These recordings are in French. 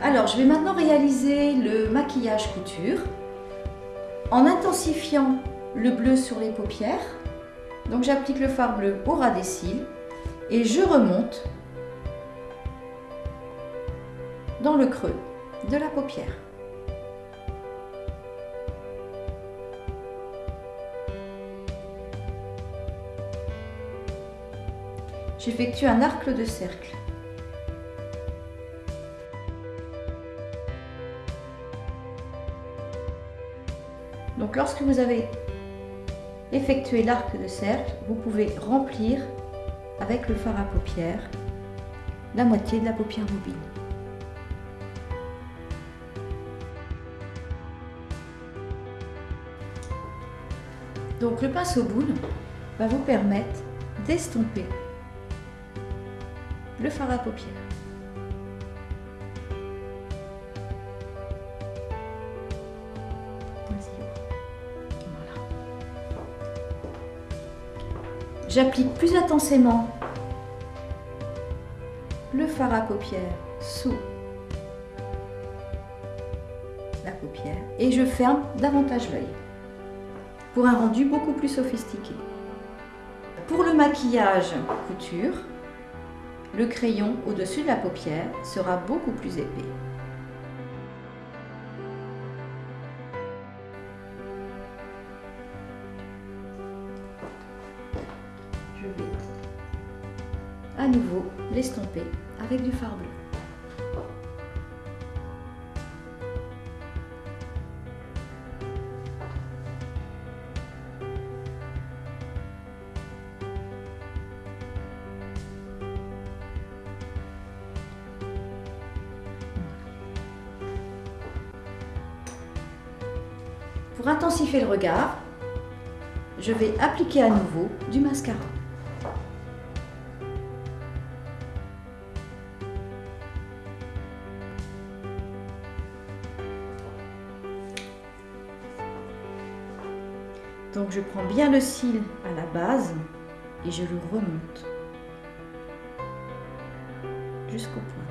Alors, je vais maintenant réaliser le maquillage couture en intensifiant le bleu sur les paupières. Donc, j'applique le fard bleu au ras des cils et je remonte dans le creux de la paupière. J'effectue un arc de cercle. Donc lorsque vous avez effectué l'arc de cercle, vous pouvez remplir avec le fard à paupières la moitié de la paupière mobile. Donc le pinceau boule va vous permettre d'estomper le fard à paupières. J'applique plus intensément le fard à paupières sous la paupière et je ferme davantage l'œil pour un rendu beaucoup plus sophistiqué. Pour le maquillage couture, le crayon au-dessus de la paupière sera beaucoup plus épais. Je vais à nouveau l'estomper avec du fard bleu. Pour intensifier le regard, je vais appliquer à nouveau du mascara. Donc je prends bien le cil à la base et je le remonte jusqu'aux pointes.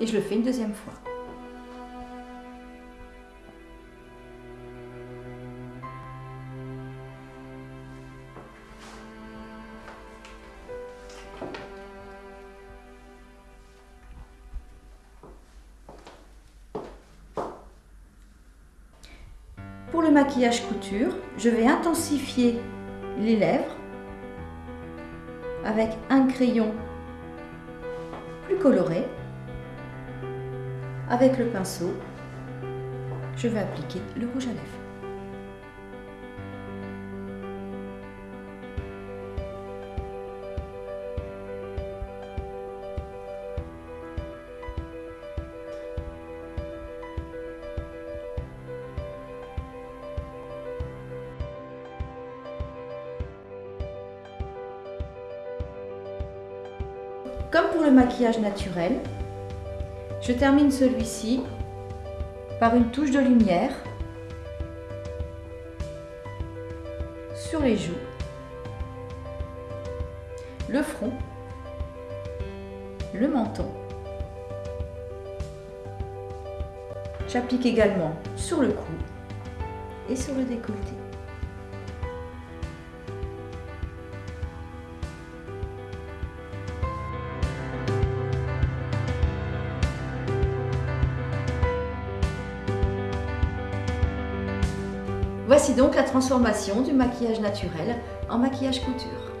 Et je le fais une deuxième fois. Pour le maquillage couture, je vais intensifier les lèvres avec un crayon plus coloré. Avec le pinceau, je vais appliquer le rouge à lèvres. Comme pour le maquillage naturel, je termine celui-ci par une touche de lumière sur les joues, le front, le menton. J'applique également sur le cou et sur le décolleté. Voici donc la transformation du maquillage naturel en maquillage couture.